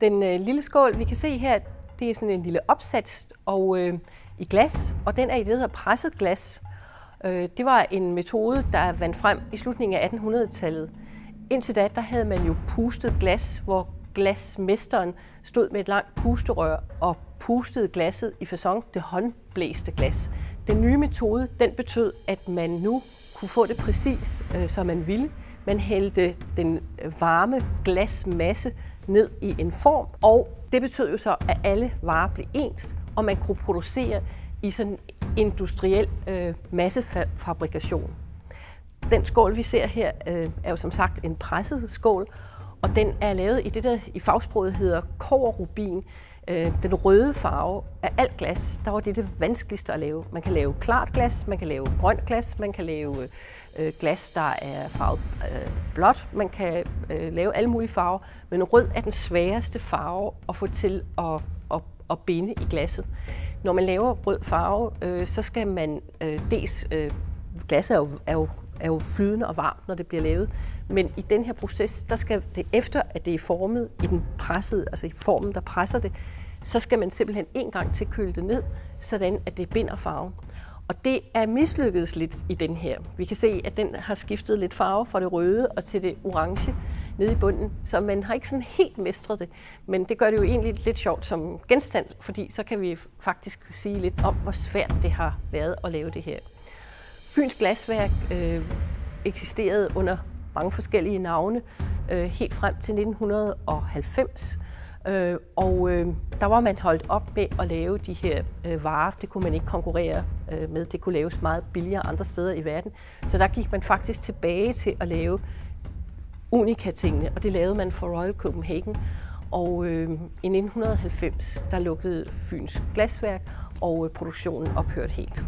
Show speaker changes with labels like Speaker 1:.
Speaker 1: Den øh, lille skål, vi kan se her, det er sådan en lille opsats og, øh, i glas, og den er i det, der hedder presset glas. Øh, det var en metode, der vandt frem i slutningen af 1800-tallet. Indtil da, der havde man jo pustet glas, hvor glasmesteren stod med et langt pusterør og pustede glasset i fasong det håndblæste glas. Den nye metode, den betød, at man nu kunne få det præcis, øh, som man ville. Man hældte den øh, varme glasmasse ned i en form, og det betød jo så, at alle varer blev ens, og man kunne producere i sådan industriel øh, massefabrikation. Den skål, vi ser her, øh, er jo som sagt en presset skål, og den er lavet i det, der i fagsproget hedder koverrubin. Øh, den røde farve af alt glas, der var det det vanskeligste at lave. Man kan lave klart glas, man kan lave grønt glas, man kan lave øh, glas, der er farvet øh, blåt, man kan øh, lave alle mulige farver, men rød er den sværeste farve at få til at, at, at binde i glasset. Når man laver rød farve, øh, så skal man øh, dels, øh, glasset er jo, er, jo, er jo flydende og varmt, når det bliver lavet, men i den her proces, der skal det efter, at det er formet i den pressede, altså i formen, der presser det, så skal man simpelthen en gang til køle det ned, sådan at det binder farven. Og det er mislykkedes lidt i den her. Vi kan se, at den har skiftet lidt farve fra det røde og til det orange nede i bunden, så man har ikke sådan helt mestret det. Men det gør det jo egentlig lidt sjovt som genstand, fordi så kan vi faktisk sige lidt om, hvor svært det har været at lave det her. Fyns Glasværk øh, eksisterede under mange forskellige navne øh, helt frem til 1990. Øh, og øh, der var man holdt op med at lave de her øh, varer. Det kunne man ikke konkurrere øh, med. Det kunne laves meget billigere andre steder i verden. Så der gik man faktisk tilbage til at lave unika-tingene, og det lavede man for Royal Copenhagen. Og øh, i 1990, der lukkede Fyns Glasværk, og øh, produktionen ophørte helt.